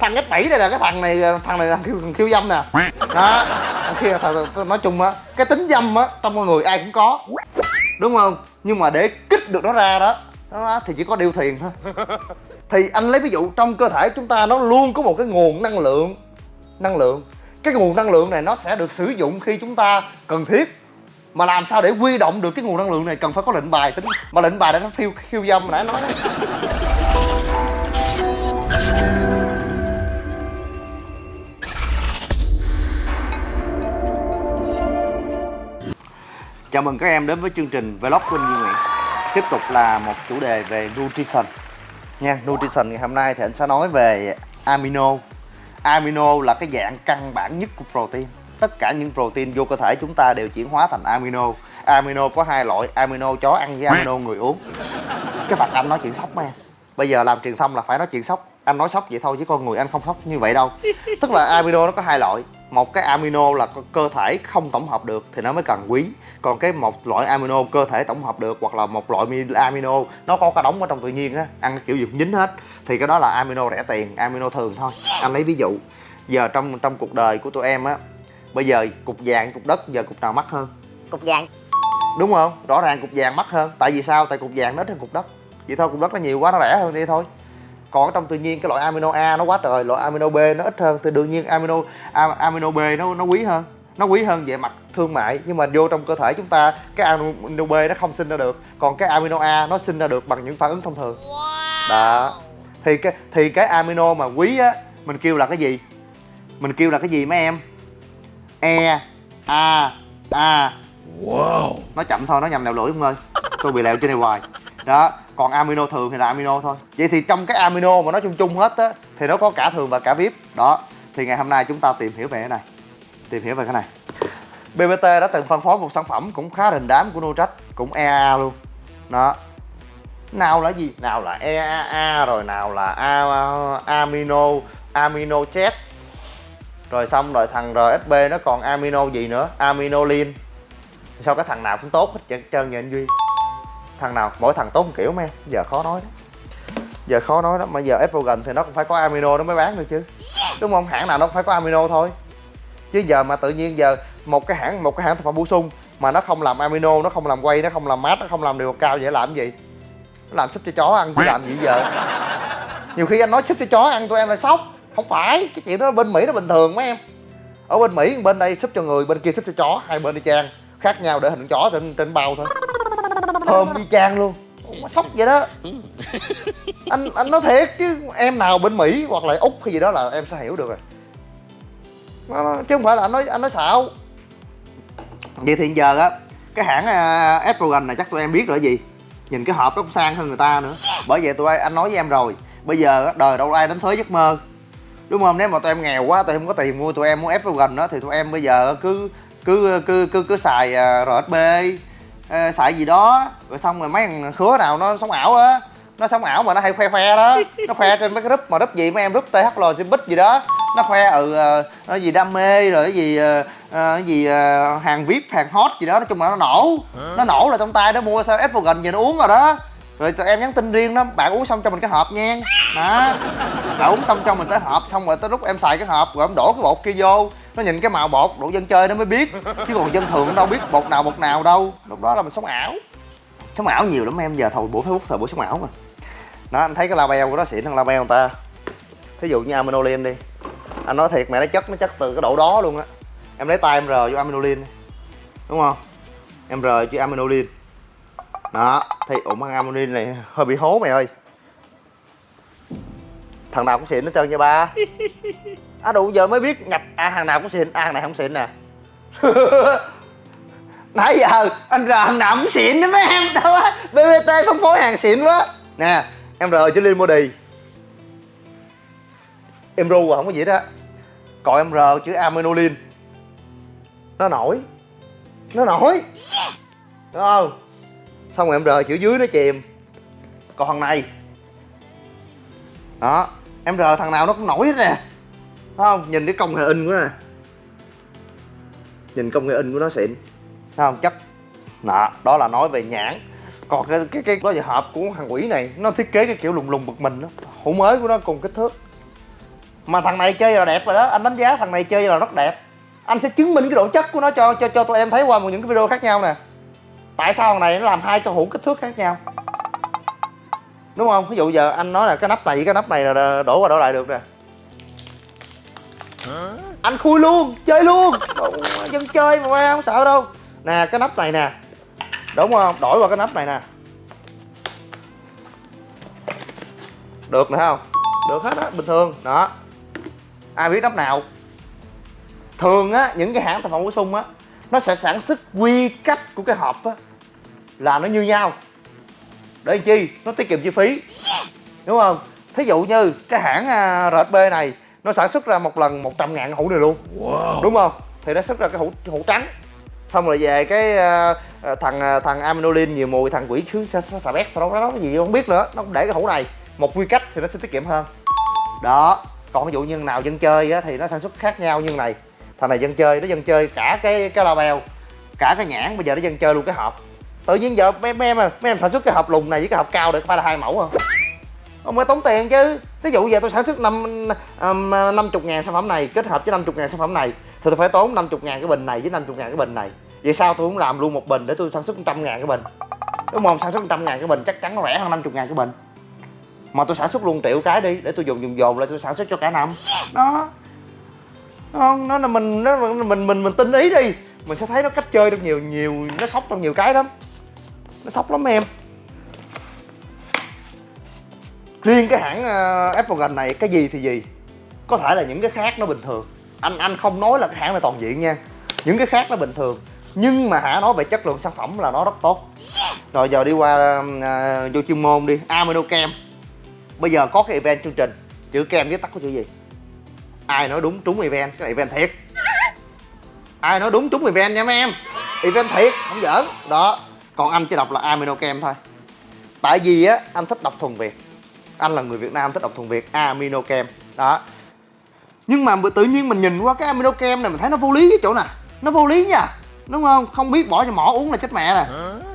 thằng S7 này là cái thằng này thằng này là khiêu, khiêu dâm nè. Đó. Khi thằng, nói chung á cái tính dâm á trong con người ai cũng có. Đúng không? Nhưng mà để kích được nó ra đó đó thì chỉ có điều thiền thôi. Thì anh lấy ví dụ trong cơ thể chúng ta nó luôn có một cái nguồn năng lượng năng lượng. Cái nguồn năng lượng này nó sẽ được sử dụng khi chúng ta cần thiết. Mà làm sao để huy động được cái nguồn năng lượng này cần phải có lệnh bài tính. Mà lệnh bài để nó phiêu khiêu dâm nãy nói Chào mừng các em đến với chương trình Vlog của anh Duy Nguyễn. Tiếp tục là một chủ đề về nutrition. Nha, nutrition ngày hôm nay thì anh sẽ nói về amino. Amino là cái dạng căn bản nhất của protein. Tất cả những protein vô cơ thể chúng ta đều chuyển hóa thành amino. Amino có hai loại, amino chó ăn với amino người uống. Cái mặt anh nói chuyện sốc mà. Bây giờ làm truyền thông là phải nói chuyện sốc. Anh nói sốc vậy thôi chứ con người anh không sốc như vậy đâu. Tức là amino nó có hai loại một cái amino là cơ thể không tổng hợp được thì nó mới cần quý. Còn cái một loại amino cơ thể tổng hợp được hoặc là một loại amino nó có cả đống ở trong tự nhiên á ăn kiểu gì cũng dính hết. Thì cái đó là amino rẻ tiền amino thường thôi. Anh lấy ví dụ giờ trong trong cuộc đời của tụi em á bây giờ cục vàng cục đất giờ cục nào mắc hơn? Cục vàng. Đúng không? Rõ ràng cục vàng mắc hơn. Tại vì sao? Tại cục vàng nó hơn cục đất. Vậy thôi cục đất nó nhiều quá nó rẻ hơn đi thôi còn trong tự nhiên cái loại amino A nó quá trời loại amino B nó ít hơn thì đương nhiên amino amino B nó nó quý hơn. Nó quý hơn về mặt thương mại nhưng mà vô trong cơ thể chúng ta cái amino B nó không sinh ra được. Còn cái amino A nó sinh ra được bằng những phản ứng thông thường. Đó. Thì cái thì cái amino mà quý á mình kêu là cái gì? Mình kêu là cái gì mấy em? E a a. Wow! Nó chậm thôi nó nhầm lèo lưỡi không ơi. Tôi bị lèo trên này hoài đó, còn amino thường thì là amino thôi. Vậy thì trong cái amino mà nó chung chung hết á, thì nó có cả thường và cả vip. Đó, thì ngày hôm nay chúng ta tìm hiểu về cái này. Tìm hiểu về cái này. BBT đã từng phân phối một sản phẩm cũng khá đình đám của Nutrach cũng EAA luôn. Đó. Nào là gì? Nào là EAA rồi nào là amino amino chat rồi xong rồi thằng RSB nó còn amino gì nữa? Aminolin sao cái thằng nào cũng tốt hết trơn vậy anh Duy? Thằng nào, mỗi thằng tốt một kiểu mấy giờ khó nói đó. Giờ khó nói đó mà giờ estrogen thì nó cũng phải có amino nó mới bán được chứ. Đúng không? Hãng nào nó cũng phải có amino thôi. Chứ giờ mà tự nhiên giờ một cái hãng, một cái hãng thực phẩm bổ sung mà nó không làm amino, nó không làm quay nó không làm mát nó không làm điều cao vậy làm gì? Nó làm súp cho chó ăn chứ làm gì giờ? Nhiều khi anh nói súp cho chó ăn tụi em là sốc. Không phải, cái chuyện đó bên mỹ nó bình thường mấy em. Ở bên mỹ, bên đây súp cho người, bên kia súp cho chó, hai bên đi trang khác nhau để hình chó trên trên bao thôi thơm đi chang luôn. Sốc vậy đó. Anh anh nói thiệt chứ em nào bên mỹ hoặc là úc hay gì đó là em sẽ hiểu được rồi. Chứ không phải là anh nói anh nói xạo. Vậy thì giờ á cái hãng uh, estrogen này chắc tụi em biết rồi gì. Nhìn cái hộp nó cũng sang hơn người ta nữa. Bởi vậy tụi anh nói với em rồi. Bây giờ đời đâu ai đánh thuế giấc mơ. Đúng không? Nếu mà tụi em nghèo quá tụi em không có tiền mua tụi em muốn estrogen đó thì tụi em bây giờ cứ cứ cứ cứ cứ xài uh, rsb uh, xài gì đó rồi xong rồi mấy thằng khứa nào nó sống ảo á. Nó sống ảo mà nó hay khoe khoe đó. Nó khoe trên mấy cái group mà group gì mấy em group thl bích gì đó. Nó khoe ừ ờ, nó gì đam mê rồi cái gì ờ, cái gì hàng vip hàng hot gì đó. Nói chung là nó nổ. Nó nổ là trong tay nó mua sao estrogen gì nó uống rồi đó. Rồi tụi em nhắn tin riêng đó bạn uống xong cho mình cái hộp nha. Đó. Bạn uống xong cho mình tới hộp xong rồi tới lúc em xài cái hộp rồi em đổ cái bột kia vô nó nhìn cái màu bột, đủ dân chơi nó mới biết. Chứ còn dân thường nó đâu biết bột nào bột nào đâu. Lúc đó là mình sống ảo. Sống ảo nhiều lắm em, giờ thầu bộ facebook, thời bộ sống ảo mà. Đó, anh thấy cái label của nó xịn hơn label người ta. Thí dụ như aminolin đi. Anh nói thiệt, mẹ nó chất nó chất từ cái độ đó luôn á. Em lấy tay em rờ vô aminolin đúng không? Em rờ chữ aminolin. Đó, thì ủng ăn aminolin này hơi bị hố mày ơi. Thằng nào cũng xịn hết trơn nha ba à đủ giờ mới biết nhập à hàng nào cũng xịn à hàng này không xịn nè. Nãy giờ anh rờ hàng nào cũng xịn đó mấy em đâu á. Bbt phân phối hàng xịn quá. Nè em rờ chữ liên body. Em ru à không có gì đó còn em rờ chữ aminolin nó nổi. Nó nổi. Đúng không? Xong rồi em rờ chữ dưới nó chìm. Còn thằng này. Đó em rờ thằng nào nó cũng nổi hết nè Thấy không? Nhìn cái công nghệ in của nè. Nhìn công nghệ in của nó xịn. Thấy không? Chất đó, đó là nói về nhãn. Còn cái cái cái đó giờ hộp của thằng quỷ này nó thiết kế cái kiểu lùng lùng bực mình đó. Hũ mới của nó cùng kích thước. Mà thằng này chơi là đẹp rồi đó. Anh đánh giá thằng này chơi là rất đẹp. Anh sẽ chứng minh cái độ chất của nó cho cho cho tụi em thấy qua một những cái video khác nhau nè. Tại sao thằng này nó làm hai cái hũ kích thước khác nhau? Đúng không? Ví dụ giờ anh nói là cái nắp này với cái nắp này là đổ qua đổ lại được nè anh khui luôn chơi luôn. Dân chơi mà không sợ đâu. Nè cái nắp này nè. Đúng không? Đổi qua cái nắp này nè. Được nữa không? Được hết á bình thường. Đó. Ai biết nắp nào? Thường á những cái hãng thực phẩm bổ sung á nó sẽ sản xuất quy cách của cái hộp á là nó như nhau. Để chi? Nó tiết kiệm chi phí. Đúng không? Thí dụ như cái hãng uh, RSB này nó sản xuất ra một lần 100 ngàn hũ này luôn. Wow. đúng không? Thì nó xuất ra cái hũ hũ trắng. Xong rồi về cái uh, thằng uh, thằng aminolin nhiều mùi thằng quỷ khứ xà bét sau đó nó gì không biết nữa. Nó để cái hũ này một quy cách thì nó sẽ tiết kiệm hơn. Đó. Còn ví dụ như nào dân chơi á, thì nó sản xuất khác nhau như này. Thằng này dân chơi nó dân chơi cả cái cái label cả cái nhãn bây giờ nó dân chơi luôn cái hộp. Tự nhiên giờ mấy, em à, mấy em sản xuất cái hộp lùn này với cái hộp cao được phải là hai mẫu không ông phải tốn tiền chứ. Ví dụ giờ tôi sản xuất năm năm chục ngàn sản phẩm này kết hợp với năm chục ngàn sản phẩm này thì tôi phải tốn 50 ngàn cái bình này với 50 ngàn cái bình này. Vậy sao tôi cũng làm luôn một bình để tôi sản xuất trăm ngàn cái bình? Đúng không? Sản xuất trăm ngàn cái bình chắc chắn nó rẻ hơn 50 ngàn cái bình. Mà tôi sản xuất luôn triệu cái đi để tôi dùng dùng dồn lại tôi sản xuất cho cả năm. Đó. Không nó là mình nó mình mình mình, mình tin ý đi. Mình sẽ thấy nó cách chơi được nhiều nhiều nó sốc trong nhiều cái lắm. Nó sốc lắm em riêng cái hãng uh, Apple gần này cái gì thì gì. Có thể là những cái khác nó bình thường. Anh anh không nói là cái hãng này toàn diện nha. Những cái khác nó bình thường. Nhưng mà hả nói về chất lượng sản phẩm là nó rất tốt. Rồi giờ đi qua uh, vô chuyên môn đi. Amino kem bây giờ có cái event chương trình. Chữ kem viết tắt có chữ gì? Ai nói đúng trúng event? Cái này event thiệt. Ai nói đúng trúng event nha mấy em? Event thiệt không giỡn. Đó. Còn anh chỉ đọc là amino kem thôi. Tại vì á anh thích đọc thuần việt anh là người việt nam thích đọc thuần việt amino kem. Đó. Nhưng mà tự nhiên mình nhìn qua cái amino kem này mình thấy nó vô lý cái chỗ nè. Nó vô lý nha đúng không? Không biết bỏ cho mỏ uống là chết mẹ nè.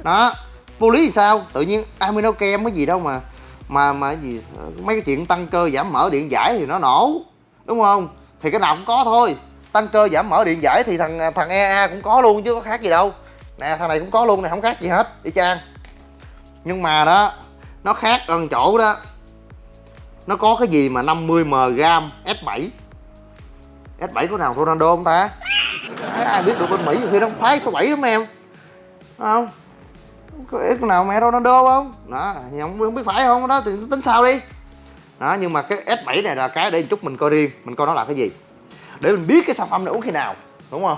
Đó. Vô lý thì sao? Tự nhiên amino kem cái gì đâu mà mà mà gì mấy cái chuyện tăng cơ giảm mỡ điện giải thì nó nổ đúng không? Thì cái nào cũng có thôi. Tăng cơ giảm mỡ điện giải thì thằng thằng EA cũng có luôn chứ có khác gì đâu. Nè thằng này cũng có luôn này không khác gì hết. Y chang. Nhưng mà đó nó khác ở chỗ đó nó có cái gì mà 50 mg S7 S7 có nào Ronaldo không ta? Ai biết được bên Mỹ khi nó khoái số 7 lắm em. Không? Có ít nào mẹ Ronaldo không? Đó không, không biết phải không? Đó thì tính sao đi? Đó nhưng mà cái S7 này là cái để chút mình coi riêng mình coi nó là cái gì? Để mình biết cái sản phẩm này uống khi nào đúng không?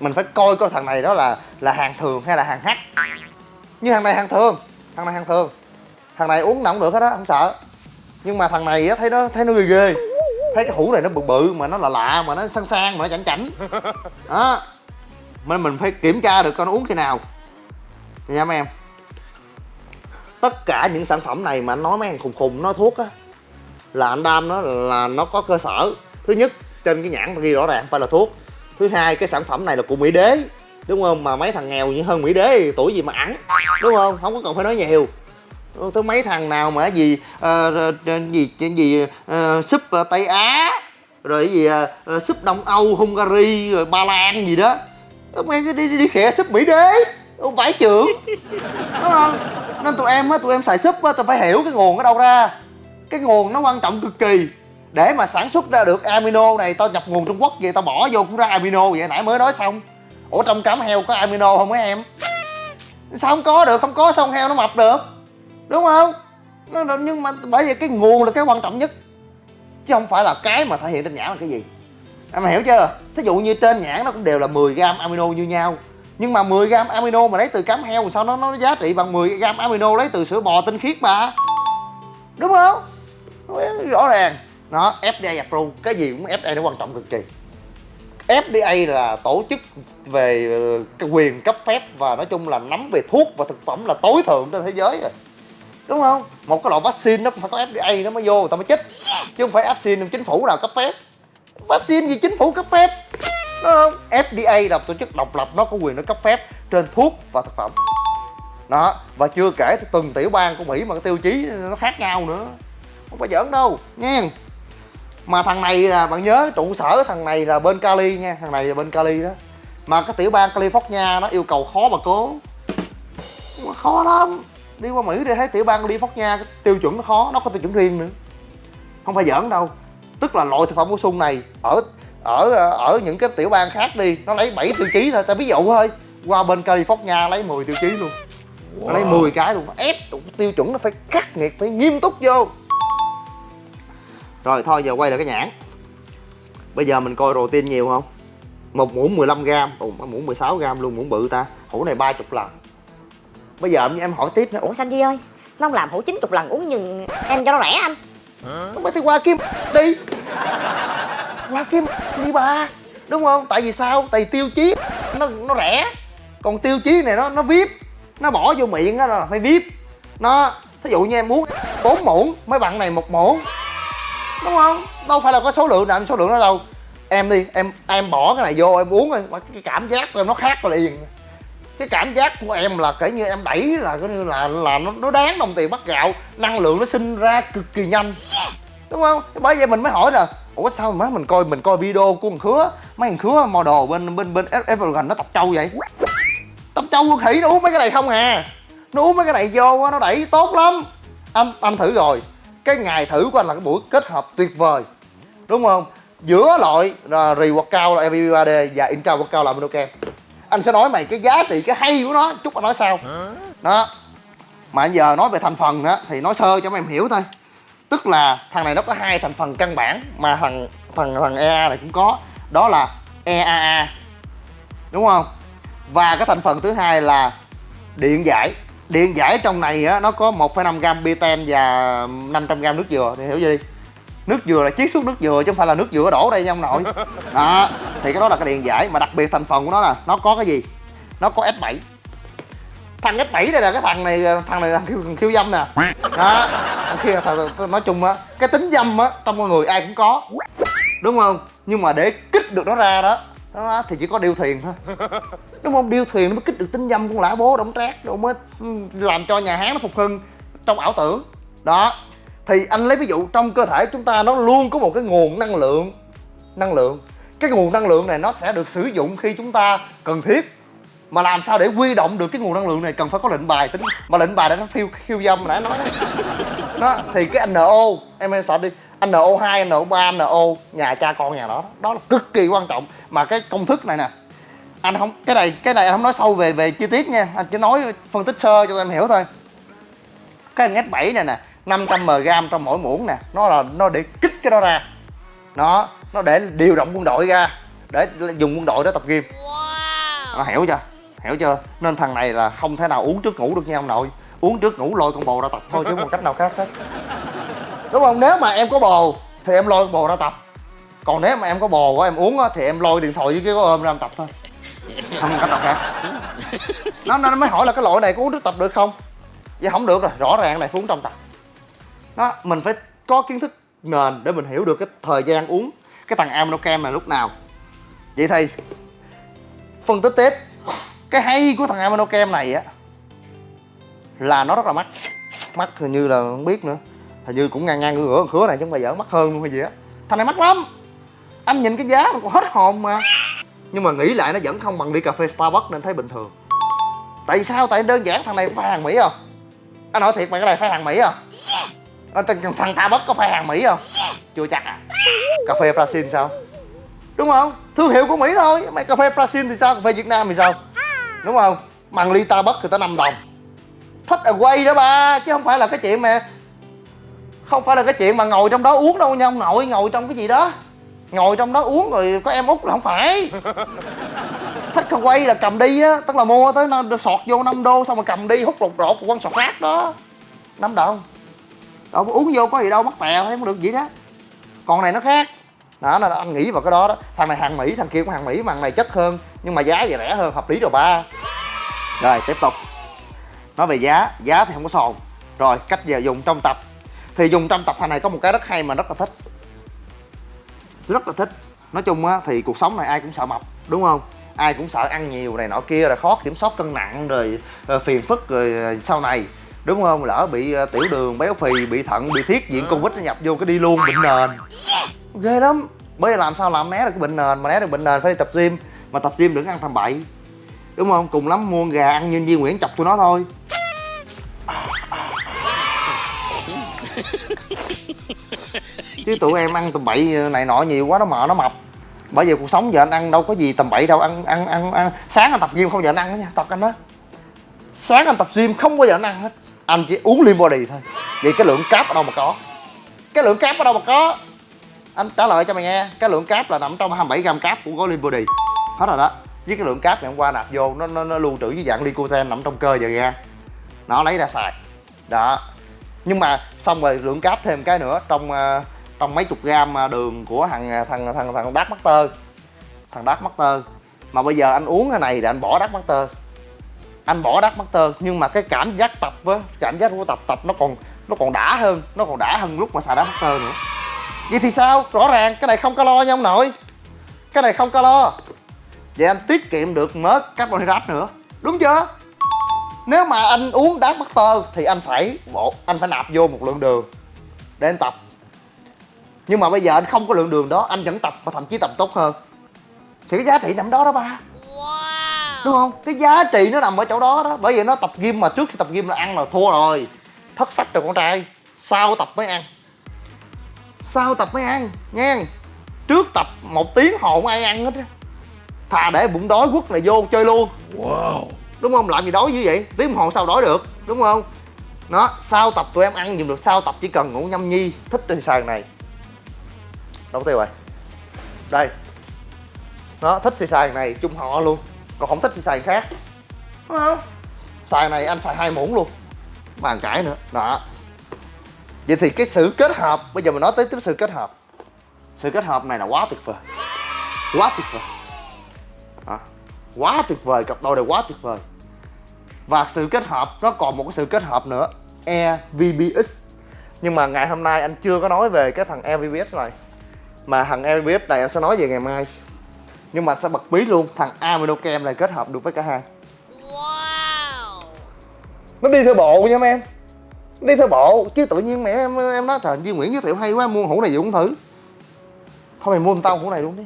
Mình phải coi coi thằng này đó là là hàng thường hay là hàng hắc như thằng này hàng thường thằng này hàng thường. Thằng này uống nào cũng được hết á không sợ nhưng mà thằng này á thấy nó thấy nó ghê ghê. Thấy cái hũ này nó bự bự mà nó là lạ mà nó sang sang mà nó chảnh chảnh. Đó. Nên mình phải kiểm tra được coi nó uống khi nào. Nha mấy em. Tất cả những sản phẩm này mà anh nói mấy hàng khùng khùng nó thuốc á là anh đam nó là nó có cơ sở. Thứ nhất trên cái nhãn ghi rõ ràng phải là thuốc. Thứ hai cái sản phẩm này là của mỹ đế. Đúng không? Mà mấy thằng nghèo như hơn mỹ đế tuổi gì mà ăn đúng không? Không có cần phải nói nhiều thứ mấy thằng nào mà gì uh, gì gì, gì uh, súp uh, tây á rồi cái gì uh, súp đông âu hungary rồi ba lan gì đó. Mấy đi đi, đi khẽ súp mỹ đế. Không phải trưởng đúng không? Nên tụi em á tụi em xài súp á tụi phải hiểu cái nguồn ở đâu ra. Cái nguồn nó quan trọng cực kỳ. Để mà sản xuất ra được amino này tao nhập nguồn trung quốc vậy tao bỏ vô cũng ra amino vậy nãy mới nói xong. Ủa trong cám heo có amino không mấy em? Sao không có được không có xong heo nó mập được? Đúng không? Nhưng mà bởi vì cái nguồn là cái quan trọng nhất. Chứ không phải là cái mà thể hiện trên nhãn là cái gì. Em hiểu chưa? Thí dụ như trên nhãn nó cũng đều là 10 gram amino như nhau. Nhưng mà 10 gram amino mà lấy từ cám heo sao nó nó giá trị bằng 10 gram amino lấy từ sữa bò tinh khiết mà? Đúng không? Rõ ràng. Nó FDA approve cái gì cũng FDA nó quan trọng cực kỳ. FDA là tổ chức về ờ, quyền cấp phép và nói chung là nắm về thuốc và thực phẩm là tối thượng trên thế giới rồi đúng không? Một cái loại vaccine nó phải có FDA nó mới vô người ta mới chích. Chứ không phải vaccine chính phủ nào cấp phép. Vaccine gì chính phủ cấp phép? Đúng không? FDA là tổ chức độc lập, nó có quyền nó cấp phép trên thuốc và thực phẩm. Đó, và chưa kể từng tiểu bang của mỹ mà cái tiêu chí nó khác nhau nữa. Không phải giỡn đâu, nha. Mà thằng này là, bạn nhớ trụ sở thằng này là bên Cali nha, thằng này là bên Cali đó. Mà cái tiểu bang California nó yêu cầu khó mà cố. Mà khó lắm đi qua Mỹ để thấy tiểu bang California tiêu chuẩn nó khó nó có tiêu chuẩn riêng nữa. Không phải giỡn đâu. Tức là loại thực phẩm bổ sung này ở ở ở những cái tiểu bang khác đi nó lấy 7 tiêu chí thôi ta ví dụ thôi. Qua bên California lấy 10 tiêu chí luôn. Wow. lấy 10 cái luôn. Ép tiêu chuẩn nó phải khắc nghiệt phải nghiêm túc vô. Rồi thôi giờ quay lại cái nhãn. Bây giờ mình coi protein nhiều không? Một muỗng 15 gram ồ muỗng 16 gram luôn muỗng bự ta. Hũ này 30 lần bây giờ em hỏi tiếp nữa. Ủa xanh Di ơi? Nó không làm hũ 90 lần uống nhưng em cho nó rẻ anh. Không phải thì qua kim đi qua kim đi ba đúng không? Tại vì sao? Tại vì tiêu chí. Nó nó rẻ. Còn tiêu chí này nó nó vip. Nó bỏ vô miệng á là phải vip. Nó thí dụ như em muốn bốn muỗng mấy bạn này một muỗng. Đúng không? Đâu phải là có số lượng nào số lượng đó đâu. Em đi em em bỏ cái này vô em uống rồi cái cảm giác của em nó khác liền cái cảm giác của em là kể như em đẩy là coi như là là nó, nó đáng đồng tiền bắt gạo. Năng lượng nó sinh ra cực kỳ nhanh. Đúng không? Bởi vậy mình mới hỏi là ủa sao mà mình coi mình coi video của thằng khứa? Mấy thằng khứa model bên bên bên Evergrande nó tập trâu vậy? Tập trâu khỉ nó uống mấy cái này không à. Nó uống mấy cái này vô nó đẩy tốt lắm. Anh anh thử rồi. Cái ngày thử của anh là cái buổi kết hợp tuyệt vời. Đúng không? Giữa loại à, rì quạt cao là MVP 3D và intra quạt cao là Minoken anh sẽ nói mày cái giá trị cái hay của nó chút anh nói sao. Đó. Mà giờ nói về thành phần đó thì nói sơ cho mấy em hiểu thôi. Tức là thằng này nó có hai thành phần căn bản mà thằng thằng thằng EA này cũng có. Đó là EAA đúng không? Và cái thành phần thứ hai là điện giải. Điện giải trong này á nó có 1,5 gram beten và 500 gram nước dừa. Thì hiểu gì nước dừa là chiết xuất nước dừa chứ không phải là nước dừa đổ đây nha ông nội. Đó thì cái đó là cái điện giải mà đặc biệt thành phần của nó là nó có cái gì? Nó có S7 thằng S7 đây là cái thằng này thằng này là khiêu, khiêu dâm nè. Đó khi nói chung á cái tính dâm á trong con người ai cũng có. Đúng không? Nhưng mà để kích được nó ra đó đó thì chỉ có điêu thuyền thôi. Đúng không? Điêu thuyền nó mới kích được tính dâm con lã bố đổng trác rồi mới làm cho nhà hán nó phục hưng trong ảo tưởng. Đó thì anh lấy ví dụ trong cơ thể chúng ta nó luôn có một cái nguồn năng lượng năng lượng. Cái nguồn năng lượng này nó sẽ được sử dụng khi chúng ta cần thiết. Mà làm sao để huy động được cái nguồn năng lượng này cần phải có lệnh bài tính. Mà lệnh bài đã nó phiêu khiêu dâm nãy nói đó. Thì cái NO em em sợ đi NO2, NO3, NO nhà cha con nhà đó. Đó là cực kỳ quan trọng. Mà cái công thức này nè anh không cái này cái này anh không nói sâu về về chi tiết nha. Anh chỉ nói phân tích sơ cho em hiểu thôi. Cái ngách 7 này nè 500 mg trong mỗi muỗng nè. Nó là nó để kích cái đó ra. Nó nó để điều động quân đội ra để dùng quân đội để tập gym. Wow. hiểu chưa? Hiểu chưa? Nên thằng này là không thể nào uống trước ngủ được nha ông nội. Uống trước ngủ lôi con bồ ra tập thôi chứ một cách nào khác hết. Đúng không? Nếu mà em có bồ thì em lôi con bồ ra tập. Còn nếu mà em có bồ của em uống á thì em lôi điện thoại với cái có ôm ra em tập thôi. Không cách nào khác. Nó nó mới hỏi là cái loại này có uống trước tập được không? Vậy không được rồi rõ ràng này phải uống trong tập đó, mình phải có kiến thức nền để mình hiểu được cái thời gian uống cái thằng aminocam này lúc nào. Vậy thì phân tích tiếp cái hay của thằng aminocam này á, là nó rất là mắc. Mắc hình như là không biết nữa. Hình như cũng ngang ngang ngửa khứa này chứ không phải dở, mắc hơn luôn hay gì á. Thằng này mắc lắm. Anh nhìn cái giá mà còn hết hồn mà. Nhưng mà nghĩ lại nó vẫn không bằng đi cà phê starbucks nên thấy bình thường. Tại sao? Tại đơn giản, thằng này phải hàng mỹ không anh nói thiệt mày cái này phải hàng mỹ không à, thằng starbucks có phải hàng mỹ không? Chưa chắc à. Cà phê brazil sao? Đúng không? Thương hiệu của mỹ thôi. Mày cà phê brazil thì sao? Cà phê việt nam thì sao? Đúng không? Bằng ly starbucks thì tới 5 đồng. Thích là quay đó ba chứ không phải là cái chuyện mà không phải là cái chuyện mà ngồi trong đó uống đâu nha ông nội ngồi trong cái gì đó. Ngồi trong đó uống rồi có em út là không phải. Thích không quay là cầm đi á tức là mua tới nó sọt vô 5 đô xong rồi cầm đi hút rột rột quăng sọt rác đó. Năm đồng đâu uống vô có gì đâu, mắc tè, thấy không được gì đó. Còn này nó khác. Đó là anh nghĩ vào cái đó đó. Thằng này hàng mỹ, thằng kia cũng hàng mỹ, mà thằng này chất hơn, nhưng mà giá thì rẻ hơn, hợp lý rồi ba. Rồi, tiếp tục. Nói về giá giá thì không có sồn. Rồi, cách giờ dùng trong tập. Thì dùng trong tập, thằng này có một cái rất hay mà rất là thích. Rất là thích. Nói chung á, thì cuộc sống này ai cũng sợ mập, đúng không? Ai cũng sợ ăn nhiều này nọ kia là khó kiểm soát cân nặng, rồi ờ, phiền phức, rồi ờ, sau này đúng không? Lỡ bị uh, tiểu đường béo phì bị thận bị thiết diện covid nó nhập vô cái đi luôn bệnh nền. Ghê lắm. Bởi vì làm sao làm né được cái bệnh nền? Mà né được bệnh nền phải đi tập gym. Mà tập gym đừng ăn tầm bậy. Đúng không? Cùng lắm mua gà ăn nhân viên nguyễn chọc tụi nó thôi. Chứ tụi em ăn tầm bậy này nọ nhiều quá nó mờ nó mập. Bởi vì cuộc sống giờ anh ăn đâu có gì tầm bậy đâu. Ăn ăn ăn ăn. Sáng anh tập gym không giờ anh ăn đó nha tập anh đó. Sáng anh tập gym không bao giờ anh ăn hết anh chỉ uống lean body thôi. Vậy cái lượng cáp ở đâu mà có? Cái lượng cáp ở đâu mà có? Anh trả lời cho mày nghe. Cái lượng cáp là nằm trong 27 gram cáp của gói lean body. Hết rồi đó. Với cái lượng cáp ngày hôm qua nạp vô nó nó, nó lưu trữ với dạng lycosen nằm trong cơ giờ ra nó lấy ra xài. Đó. Nhưng mà xong rồi lượng cáp thêm cái nữa trong ờ, trong mấy chục gram ờ, đường của thằng ờ, thằng thằng thằng Dark Master. Thằng Dark Master. Mà bây giờ anh uống cái này để anh bỏ Dark Master anh bỏ đắt Master nhưng mà cái cảm giác tập á, cảm giác của tập tập nó còn nó còn đã hơn, nó còn đã hơn lúc mà xài đá Master nữa. Vậy thì sao? Rõ ràng, cái này không calo nha ông nội. Cái này không calo vậy anh tiết kiệm được mớ carbohydrate nữa. Đúng chưa? Nếu mà anh uống đá master thì anh phải bộ, anh phải nạp vô một lượng đường để anh tập. Nhưng mà bây giờ anh không có lượng đường đó, anh vẫn tập và thậm chí tập tốt hơn. Thì cái giá trị nằm đó đó ba đúng không? Cái giá trị nó nằm ở chỗ đó đó. Bởi vì nó tập gym mà trước khi tập gym là ăn là thua rồi. Thất sách rồi con trai. Sau tập mới ăn. Sau tập mới ăn nha trước tập một tiếng hồn ai ăn hết á. Thà để bụng đói quất này vô chơi luôn. Wow. Đúng không? Làm gì đói như vậy? Tiếng đồng hồ sao đói được? Đúng không? Nó sau tập tụi em ăn dùng được. Sau tập chỉ cần ngủ nhâm nhi thích thì xài này. Đâu tiêu rồi. Đây. Nó thích thì xài này chung họ luôn còn không thích thì xài khác. Đúng không? Xài này anh xài hai muỗng luôn. Bàn cãi nữa. Đó. Vậy thì cái sự kết hợp bây giờ mình nói tới cái sự kết hợp. Sự kết hợp này là quá tuyệt vời. Quá tuyệt vời. À, quá tuyệt vời cặp đôi này quá tuyệt vời. Và sự kết hợp nó còn một cái sự kết hợp nữa. EVBX nhưng mà ngày hôm nay anh chưa có nói về cái thằng EVBX này. Mà thằng EVBX này anh sẽ nói về ngày mai nhưng mà sẽ bật bí luôn? Thằng Aminochem này kết hợp được với cả hai. Wow. nó đi theo bộ nha em. Đi theo bộ chứ tự nhiên mẹ em em nói trời Duy Nguyễn giới thiệu hay quá mua hũ này gì cũng thử. Thôi mày mua tao hũ này luôn đi.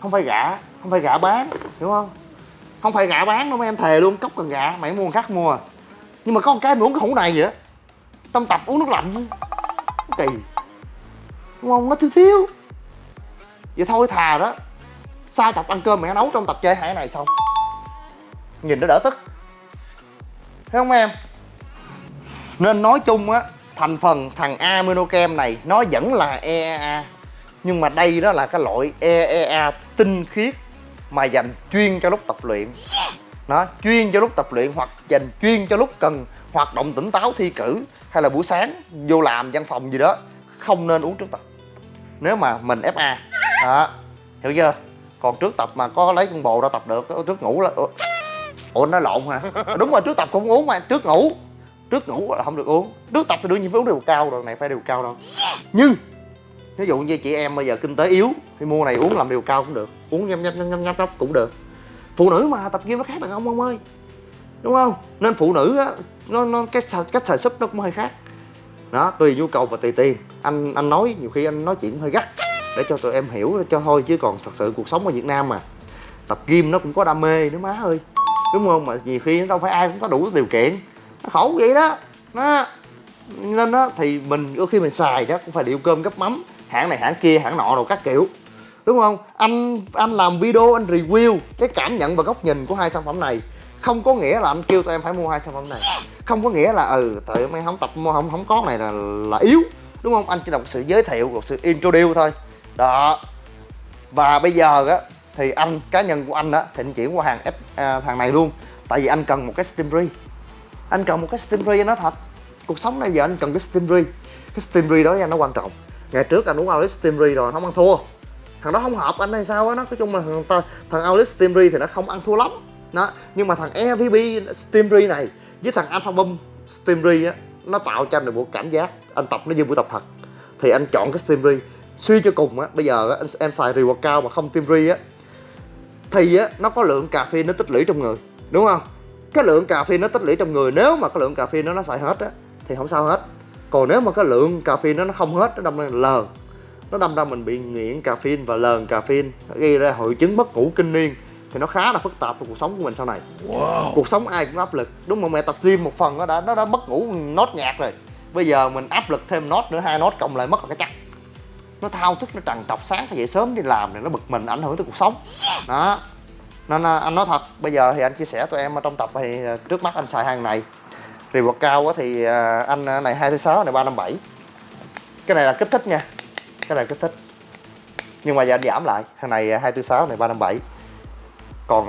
Không phải gạ không phải gạ bán hiểu không? Không phải gạ bán đâu mấy em thề luôn cốc cần gạ mày mua khác mua. Nhưng mà có một cái mày uống cái hũ này vậy á. Tâm tập uống nước lạnh kỳ. Đúng không? Nó thiếu thiếu. Vậy thôi thà đó sai tập ăn cơm mẹ nấu trong tập chơi hai này xong. Nhìn nó đỡ tức. Thấy không em? Nên nói chung á thành phần thằng aminochem này nó vẫn là EEA nhưng mà đây đó là cái loại EEA tinh khiết mà dành chuyên cho lúc tập luyện. Nó chuyên cho lúc tập luyện hoặc dành chuyên cho lúc cần hoạt động tỉnh táo thi cử hay là buổi sáng vô làm văn phòng gì đó không nên uống trước tập. Nếu mà mình FA đó. Hiểu chưa còn trước tập mà có lấy con bồ ra tập được trước ngủ là ủa? Nó lộn hả đúng rồi trước tập cũng uống mà trước ngủ. Trước ngủ là không được uống. Trước tập thì đương nhiên phải uống đều cao rồi này phải đều cao đâu. Nhưng ví dụ như chị em bây giờ kinh tế yếu thì mua này uống làm điều cao cũng được. Uống nhâm nhâm nhâm nhâm nhâm cũng được. Phụ nữ mà tập gym nó khác đàn ông ông ơi. Đúng không? Nên phụ nữ á nó nó cái cách xài súp nó cũng hơi khác. Đó tùy nhu cầu và tùy tiền. Anh anh nói nhiều khi anh nói chuyện hơi gắt để cho tụi em hiểu cho thôi, chứ còn thật sự cuộc sống ở Việt Nam mà, tập gym nó cũng có đam mê nữa má ơi. Đúng không? Mà nhiều khi nó đâu phải ai cũng có đủ điều kiện. Nó khổ vậy đó. Nó, nên đó thì mình, đôi khi mình xài đó, cũng phải điệu cơm gấp mắm, hãng này hãng kia, hãng nọ đồ các kiểu. Đúng không? Anh anh làm video, anh review cái cảm nhận và góc nhìn của hai sản phẩm này. Không có nghĩa là anh kêu tụi em phải mua hai sản phẩm này. Không có nghĩa là ừ tụi em không tập mua không không có này là là yếu. Đúng không? Anh chỉ là một sự giới thiệu một sự introduce thôi đó. Và bây giờ á thì anh cá nhân của anh á thì anh chuyển qua hàng F, à, thằng này luôn. Tại vì anh cần một cái steam free. Anh cần một cái steam free thật. Cuộc sống này giờ anh cần cái steam free. Cái steam free đó nha nó quan trọng. Ngày trước anh uống alex steamery rồi không ăn thua. Thằng đó không hợp anh hay sao á nó nói chung là thằng, thằng alex steamery thì nó không ăn thua lắm. Đó nhưng mà thằng EVP steamery này với thằng Alpha Boom steamery á nó tạo cho anh được một cảm giác anh tập nó như buổi tập thật. Thì anh chọn cái steamery suy cho cùng á bây giờ á, em xài cao mà không Steamry á thì á nó có lượng cà phê nó tích lũy trong người đúng không? Cái lượng cà phê nó tích lũy trong người nếu mà cái lượng cà phê nó nó xài hết á thì không sao hết. Còn nếu mà cái lượng cà phê nó nó không hết nó đâm ra lờ nó đâm ra mình bị nghiện caffeine và lờn caffeine nó gây ra hội chứng mất ngủ kinh niên thì nó khá là phức tạp trong cuộc sống của mình sau này. Cuộc sống ai cũng áp lực. Đúng mà mẹ tập gym một phần nó đã nó đã mất ngủ nốt nhạc rồi. Bây giờ mình áp lực thêm nốt nữa hai nốt cộng lại mất là cái chắc nó thao thức nó trằn trọc sáng thì dậy sớm đi làm thì nó bực mình ảnh hưởng tới cuộc sống. Đó. Nên à, anh nói thật bây giờ thì anh chia sẻ tụi em ở trong tập thì à, trước mắt anh xài hàng này. Rì cao thì à, anh này hai thứ sáu này ba năm bảy. Cái này là kích thích nha. Cái này là kích thích. Nhưng mà giờ anh giảm lại thằng này hai tư sáu này ba năm bảy. Còn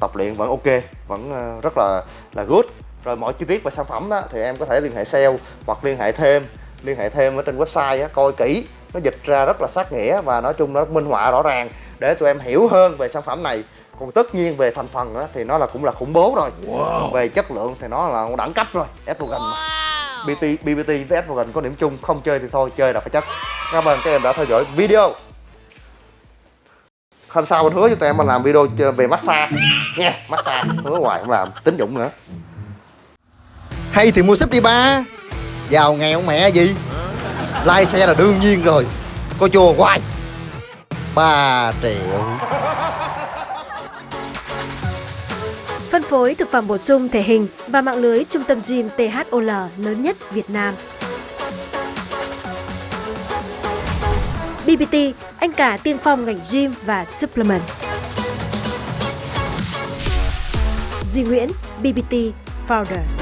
tập luyện vẫn ok vẫn rất là là good. Rồi mọi chi tiết về sản phẩm đó, thì em có thể liên hệ sale hoặc liên hệ thêm liên hệ thêm ở trên website đó, coi kỹ nó dịch ra rất là sát nghĩa và nói chung nó minh họa rõ ràng để tụi em hiểu hơn về sản phẩm này. Còn tất nhiên về thành phần á, thì nó là cũng là khủng bố rồi. Về chất lượng thì nó là đẳng cấp rồi estrogen mà. BT, BBT với estrogen có điểm chung không chơi thì thôi chơi là phải chất. Cảm ơn các em đã theo dõi video. Hôm sau anh hứa cho tụi em mà làm video về massage. Nha massage hứa hoài không làm tính dụng nữa. Hay thì mua súp đi ba. Giàu nghèo mẹ gì lai xe là đương nhiên rồi có chùa hoài ba triệu Phân phối thực phẩm bổ sung thể hình và mạng lưới trung tâm gym THOL lớn nhất Việt Nam. BBT, anh cả tiên phong ngành gym và supplement. Duy Nguyễn, BBT Founder.